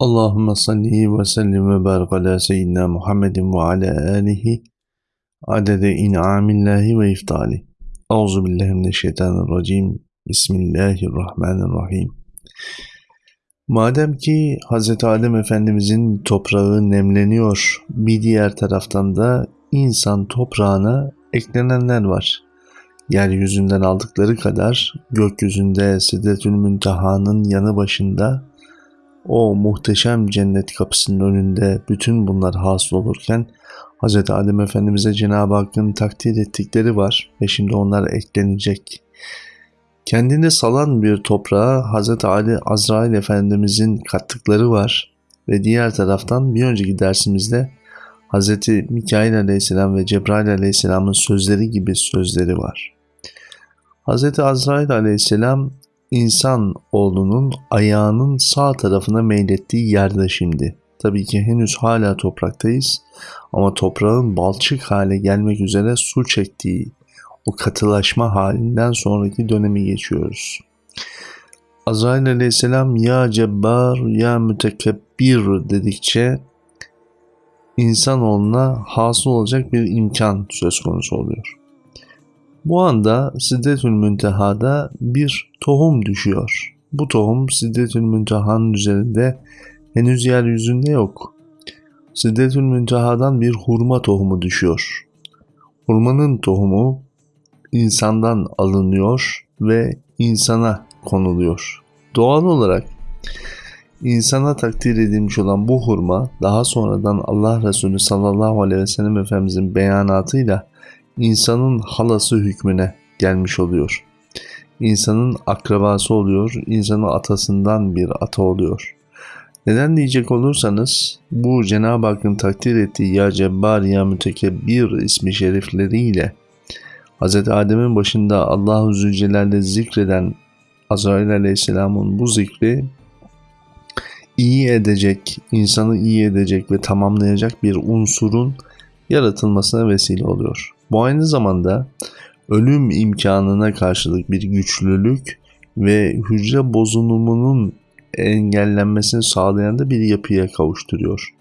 Allahümme salli ve sellim ve barik ala seyyidina Muhammedin ve ala alihi adede in'amillahi ve iftali. Euzu billahi mineşşeytanirracim. Bismillahirrahmanirrahim. Madem ki Hz. Adem Efendimizin toprağı nemleniyor, bir diğer taraftan da insan toprağına eklenenler var. Yeryüzünden aldıkları kadar gökyüzünde Sidretül Münteha'nın yanı başında o muhteşem cennet kapısının önünde bütün bunlar hasıl olurken Hz. Adem Efendimiz'e Cenab-ı Hakk'ın takdir ettikleri var ve şimdi onlar eklenecek. Kendini salan bir toprağa Hz. Ali Azrail Efendimiz'in kattıkları var ve diğer taraftan bir önceki dersimizde Hz. Mikail Aleyhisselam ve Cebrail Aleyhisselam'ın sözleri gibi sözleri var. Hz. Azrail Aleyhisselam insan oğlunun ayağının sağ tarafına meylettiği yerde şimdi. Tabii ki henüz hala topraktayız ama toprağın balçık hale gelmek üzere su çektiği o katılaşma halinden sonraki dönemi geçiyoruz. Azrail aleyhisselam ya cebbar ya mütekebbir dedikçe insanoğluna hasıl olacak bir imkan söz konusu oluyor. Bu anda Siddetül Münteha'da bir tohum düşüyor. Bu tohum Siddetül Münteha'nın üzerinde henüz yeryüzünde yok. Siddetül Münteha'dan bir hurma tohumu düşüyor. Hurmanın tohumu insandan alınıyor ve insana konuluyor. Doğal olarak insana takdir edilmiş olan bu hurma daha sonradan Allah Resulü sallallahu aleyhi ve sellem Efendimizin beyanatıyla insanın halası hükmüne gelmiş oluyor. İnsanın akrabası oluyor, insanın atasından bir ata oluyor. Neden diyecek olursanız bu Cenab-ı Hakk'ın takdir ettiği ya cebbar ya mütekebbir ismi şerifleriyle Hz. Adem'in başında Allah-u Zülcelal'de zikreden Azrail Aleyhisselam'ın bu zikri iyi edecek, insanı iyi edecek ve tamamlayacak bir unsurun yaratılmasına vesile oluyor. Bu aynı zamanda ölüm imkanına karşılık bir güçlülük ve hücre bozulumunun engellenmesini sağlayan da bir yapıya kavuşturuyor.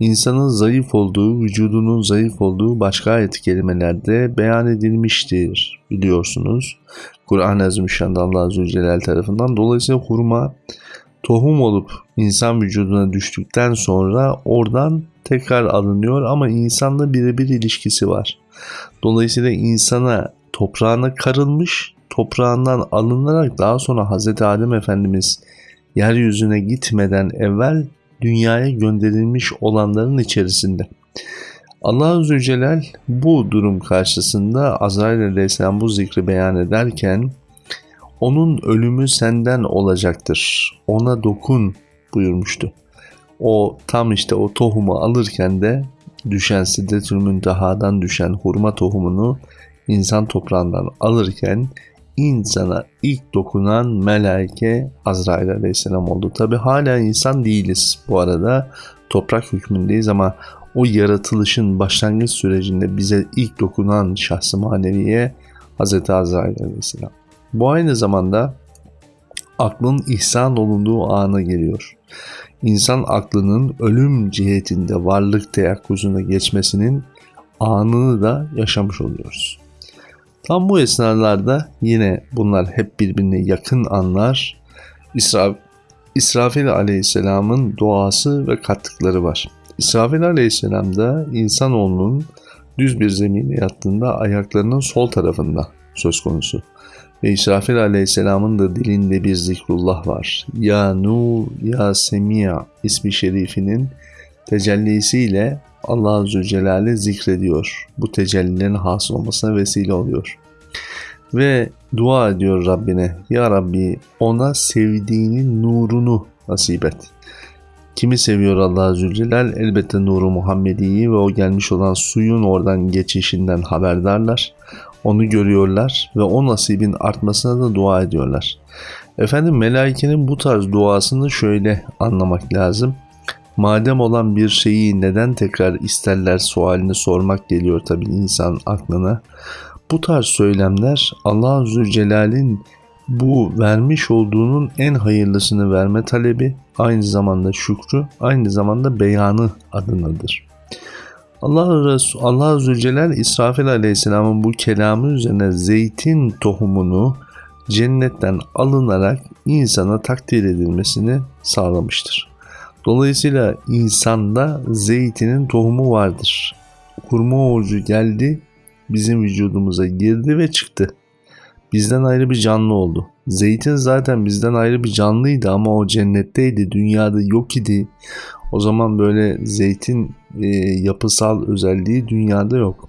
İnsanın zayıf olduğu, vücudunun zayıf olduğu başka ayet kelimelerde beyan edilmiştir biliyorsunuz. Kur'an-ı Azimüşşan'da Allah Azze ve Celal tarafından. Dolayısıyla hurma tohum olup insan vücuduna düştükten sonra oradan tekrar alınıyor ama insanla birebir ilişkisi var. Dolayısıyla insana toprağına karılmış, toprağından alınarak daha sonra Hz. Adem Efendimiz yeryüzüne gitmeden evvel dünyaya gönderilmiş olanların içerisinde. Allah Azze Celal bu durum karşısında Azrail Aleyhisselam bu zikri beyan ederken onun ölümü senden olacaktır. Ona dokun buyurmuştu. O tam işte o tohumu alırken de düşen Siddetül Münteha'dan düşen hurma tohumunu insan toprağından alırken insana ilk dokunan melaike Azrail aleyhisselam oldu. Tabi hala insan değiliz bu arada toprak hükmündeyiz ama o yaratılışın başlangıç sürecinde bize ilk dokunan şahsı maneviye Hz. Azrail aleyhisselam. Bu aynı zamanda aklın ihsan olunduğu ana geliyor. İnsan aklının ölüm cihetinde varlık teyakkuzuna geçmesinin anını da yaşamış oluyoruz. Tam bu esnalarda yine bunlar hep birbirine yakın anlar. İsra İsrafil aleyhisselamın doğası ve kattıkları var. İsrafil aleyhisselam da insanoğlunun düz bir zemine yattığında ayaklarının sol tarafında söz konusu. Ve İsrafil aleyhisselamın da dilinde bir zikrullah var. Ya Nur, Ya Semia ismi şerifinin tecellisiyle Allah Azze Celaluhu zikrediyor. Bu tecellilerin hasıl olmasına vesile oluyor. Ve dua ediyor Rabbine. Ya Rabbi ona sevdiğinin nurunu nasip et. Kimi seviyor Allah Zülcelal? Elbette nuru Muhammedi'yi ve o gelmiş olan suyun oradan geçişinden haberdarlar. Onu görüyorlar ve o nasibin artmasına da dua ediyorlar. Efendim melaikenin bu tarz duasını şöyle anlamak lazım. Madem olan bir şeyi neden tekrar isterler sualini sormak geliyor tabi insan aklına. Bu tarz söylemler Allah Zülcelal'in Bu vermiş olduğunun en hayırlısını verme talebi, aynı zamanda şükrü, aynı zamanda beyanı adınadır. Allah Resul Allah Celle İsrafil Aleyhisselam'ın bu kelamı üzerine zeytin tohumunu cennetten alınarak insana takdir edilmesini sağlamıştır. Dolayısıyla insanda zeytinin tohumu vardır. Kurma orucu geldi, bizim vücudumuza girdi ve çıktı. Bizden ayrı bir canlı oldu. Zeytin zaten bizden ayrı bir canlıydı ama o cennetteydi, dünyada yok idi. O zaman böyle zeytin e, yapısal özelliği dünyada yok.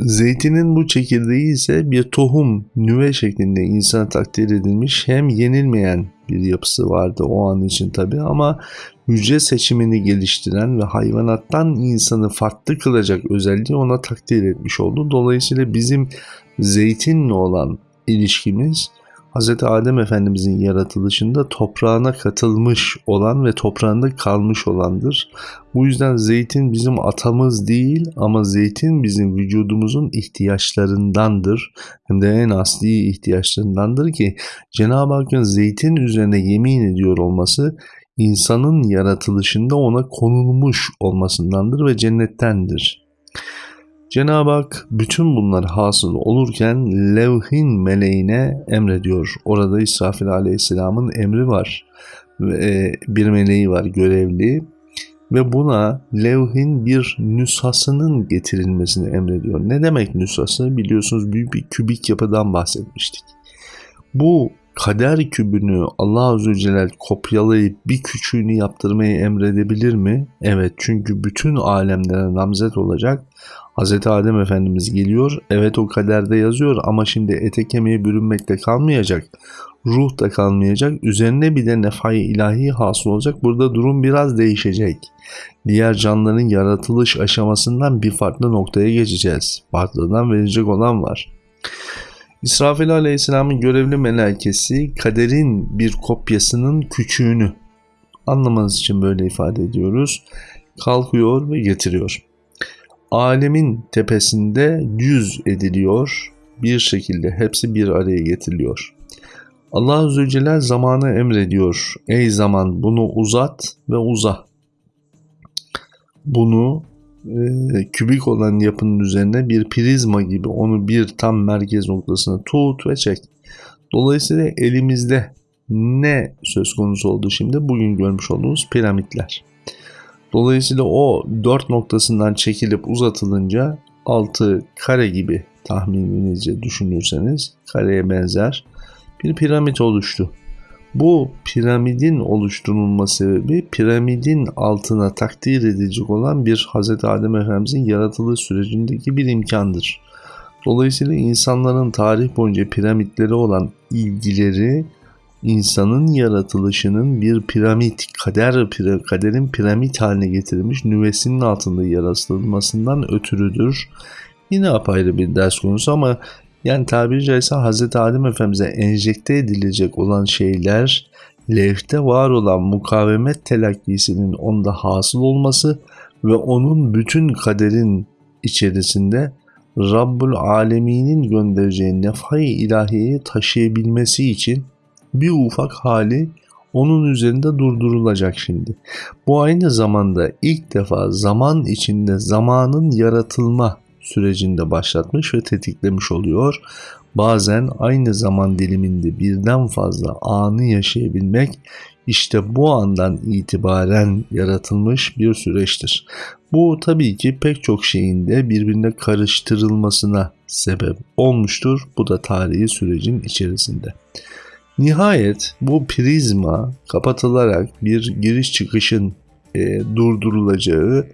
Zeytinin bu çekirdeği ise bir tohum, nüve şeklinde insana takdir edilmiş hem yenilmeyen bir yapısı vardı o an için tabi ama hücre seçimini geliştiren ve hayvanattan insanı farklı kılacak özelliği ona takdir etmiş oldu. Dolayısıyla bizim zeytinle olan ilişkimiz Hz. Adem Efendimizin yaratılışında toprağına katılmış olan ve toprağında kalmış olandır. Bu yüzden zeytin bizim atamız değil ama zeytin bizim vücudumuzun ihtiyaçlarındandır. Hem de en asli ihtiyaçlarındandır ki Cenab-ı Hakk'ın zeytin üzerine yemin ediyor olması insanın yaratılışında ona konulmuş olmasındandır ve cennettendir. Cenab-ı Hak bütün bunlar hasıl olurken levhin meleğine emrediyor. Orada İsrafil aleyhisselamın emri var. E, bir meleği var görevli ve buna levhin bir nüshasının getirilmesini emrediyor. Ne demek nüshası? Biliyorsunuz büyük bir kübik yapıdan bahsetmiştik. Bu kader kübünü Allah Azze Celle kopyalayıp bir küçüğünü yaptırmayı emredebilir mi? Evet çünkü bütün alemlere namzet olacak Hz. Adem Efendimiz geliyor. Evet o kaderde yazıyor ama şimdi ete kemiğe bürünmekte kalmayacak. Ruh da kalmayacak. Üzerine bir de nefai ilahi hasıl olacak. Burada durum biraz değişecek. Diğer canlıların yaratılış aşamasından bir farklı noktaya geçeceğiz. Farklıdan verecek olan var. İsrafil Aleyhisselam'ın görevli melekesi kaderin bir kopyasının küçüğünü anlamanız için böyle ifade ediyoruz. Kalkıyor ve getiriyor alemin tepesinde yüz ediliyor. Bir şekilde hepsi bir araya getiriliyor. Allah Celle zamanı emrediyor. Ey zaman bunu uzat ve uza. Bunu e, kübik olan yapının üzerine bir prizma gibi onu bir tam merkez noktasına tut ve çek. Dolayısıyla elimizde ne söz konusu oldu şimdi? Bugün görmüş olduğumuz piramitler. Dolayısıyla o dört noktasından çekilip uzatılınca altı kare gibi tahmininizce düşünürseniz kareye benzer bir piramit oluştu. Bu piramidin oluşturulma sebebi piramidin altına takdir edilecek olan bir Hz. Adem Efendimizin yaratılış sürecindeki bir imkandır. Dolayısıyla insanların tarih boyunca piramitlere olan ilgileri insanın yaratılışının bir piramit, kader kaderin piramit haline getirilmiş nüvesinin altında yaratılmasından ötürüdür. Yine apayrı bir ders konusu ama yani tabiri caizse Hz. Adem Efendimiz'e enjekte edilecek olan şeyler levhte var olan mukavemet telakkisinin onda hasıl olması ve onun bütün kaderin içerisinde Rabbul Alemin'in göndereceği nefai ilahiyeyi taşıyabilmesi için bir ufak hali onun üzerinde durdurulacak şimdi. Bu aynı zamanda ilk defa zaman içinde zamanın yaratılma sürecinde başlatmış ve tetiklemiş oluyor. Bazen aynı zaman diliminde birden fazla anı yaşayabilmek işte bu andan itibaren yaratılmış bir süreçtir. Bu tabii ki pek çok şeyin de birbirine karıştırılmasına sebep olmuştur. Bu da tarihi sürecin içerisinde. Nihayet bu prizma kapatılarak bir giriş çıkışın e, durdurulacağı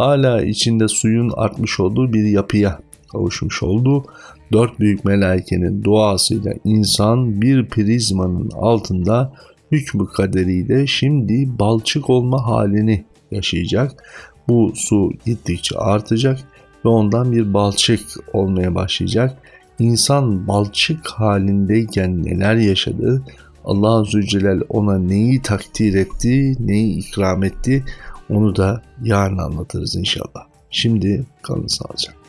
hala içinde suyun artmış olduğu bir yapıya kavuşmuş oldu. Dört büyük melaikenin duasıyla insan bir prizmanın altında hükmü kaderiyle şimdi balçık olma halini yaşayacak. Bu su gittikçe artacak ve ondan bir balçık olmaya başlayacak İnsan balçık halindeyken neler yaşadı, Allah Azze Celal ona neyi takdir etti, neyi ikram etti onu da yarın anlatırız inşallah. Şimdi kalın sağlıcakla.